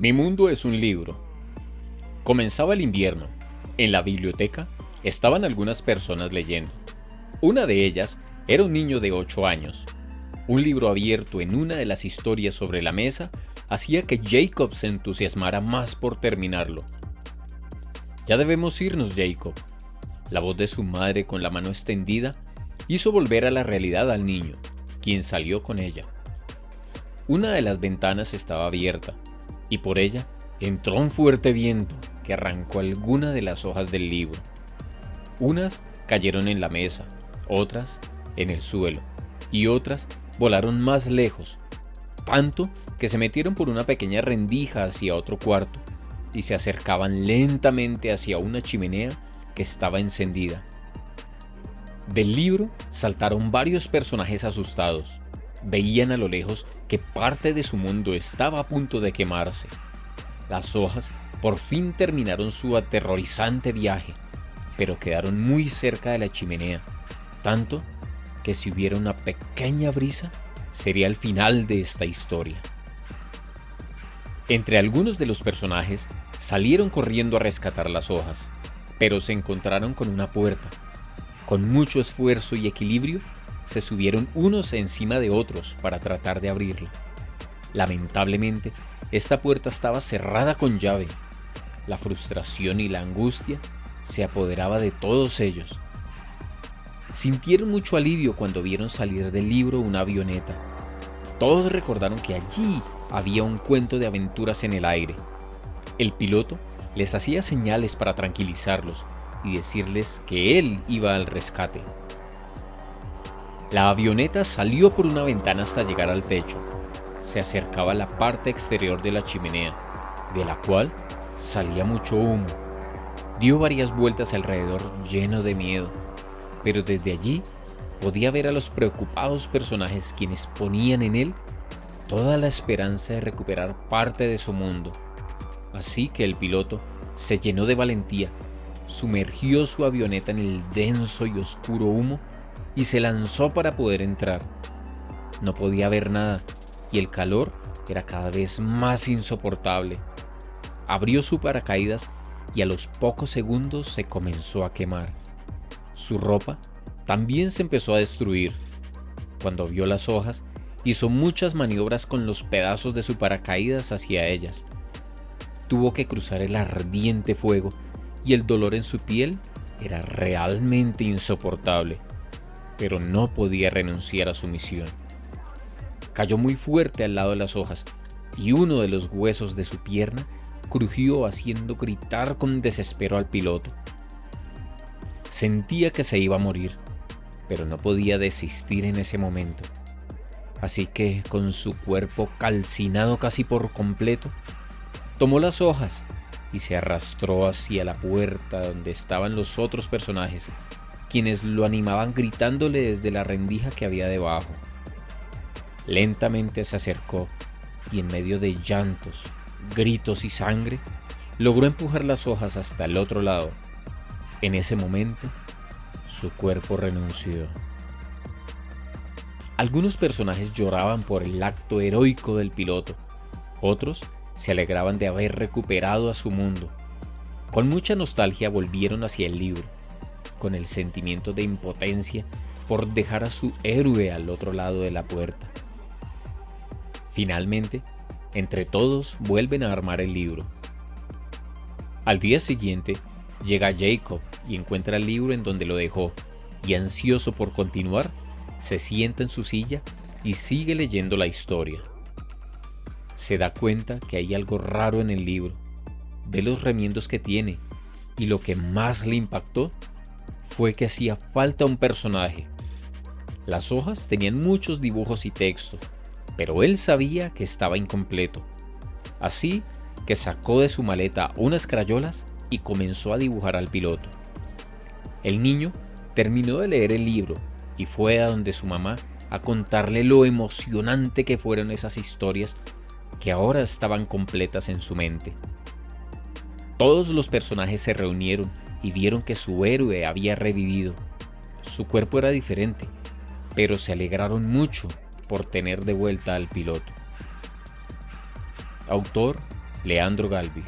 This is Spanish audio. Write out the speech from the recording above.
Mi mundo es un libro. Comenzaba el invierno. En la biblioteca estaban algunas personas leyendo. Una de ellas era un niño de 8 años. Un libro abierto en una de las historias sobre la mesa hacía que Jacob se entusiasmara más por terminarlo. Ya debemos irnos, Jacob. La voz de su madre con la mano extendida hizo volver a la realidad al niño, quien salió con ella. Una de las ventanas estaba abierta y por ella entró un fuerte viento que arrancó alguna de las hojas del libro. Unas cayeron en la mesa, otras en el suelo y otras volaron más lejos, tanto que se metieron por una pequeña rendija hacia otro cuarto y se acercaban lentamente hacia una chimenea que estaba encendida. Del libro saltaron varios personajes asustados, veían a lo lejos que parte de su mundo estaba a punto de quemarse. Las hojas por fin terminaron su aterrorizante viaje, pero quedaron muy cerca de la chimenea, tanto que si hubiera una pequeña brisa, sería el final de esta historia. Entre algunos de los personajes salieron corriendo a rescatar las hojas, pero se encontraron con una puerta. Con mucho esfuerzo y equilibrio, se subieron unos encima de otros para tratar de abrirla. Lamentablemente, esta puerta estaba cerrada con llave. La frustración y la angustia se apoderaba de todos ellos. Sintieron mucho alivio cuando vieron salir del libro una avioneta. Todos recordaron que allí había un cuento de aventuras en el aire. El piloto les hacía señales para tranquilizarlos y decirles que él iba al rescate. La avioneta salió por una ventana hasta llegar al techo. Se acercaba a la parte exterior de la chimenea, de la cual salía mucho humo. Dio varias vueltas alrededor lleno de miedo, pero desde allí podía ver a los preocupados personajes quienes ponían en él toda la esperanza de recuperar parte de su mundo. Así que el piloto se llenó de valentía, sumergió su avioneta en el denso y oscuro humo y se lanzó para poder entrar. No podía ver nada y el calor era cada vez más insoportable. Abrió su paracaídas y a los pocos segundos se comenzó a quemar. Su ropa también se empezó a destruir. Cuando vio las hojas, hizo muchas maniobras con los pedazos de su paracaídas hacia ellas. Tuvo que cruzar el ardiente fuego y el dolor en su piel era realmente insoportable pero no podía renunciar a su misión. Cayó muy fuerte al lado de las hojas y uno de los huesos de su pierna crujió haciendo gritar con desespero al piloto. Sentía que se iba a morir, pero no podía desistir en ese momento. Así que, con su cuerpo calcinado casi por completo, tomó las hojas y se arrastró hacia la puerta donde estaban los otros personajes quienes lo animaban gritándole desde la rendija que había debajo. Lentamente se acercó y en medio de llantos, gritos y sangre, logró empujar las hojas hasta el otro lado. En ese momento, su cuerpo renunció. Algunos personajes lloraban por el acto heroico del piloto, otros se alegraban de haber recuperado a su mundo. Con mucha nostalgia volvieron hacia el libro con el sentimiento de impotencia por dejar a su héroe al otro lado de la puerta. Finalmente, entre todos vuelven a armar el libro. Al día siguiente, llega Jacob y encuentra el libro en donde lo dejó, y ansioso por continuar, se sienta en su silla y sigue leyendo la historia. Se da cuenta que hay algo raro en el libro, ve los remiendos que tiene, y lo que más le impactó fue que hacía falta un personaje. Las hojas tenían muchos dibujos y texto, pero él sabía que estaba incompleto. Así que sacó de su maleta unas crayolas y comenzó a dibujar al piloto. El niño terminó de leer el libro y fue a donde su mamá a contarle lo emocionante que fueron esas historias que ahora estaban completas en su mente. Todos los personajes se reunieron y vieron que su héroe había revivido. Su cuerpo era diferente, pero se alegraron mucho por tener de vuelta al piloto. Autor Leandro Galvis.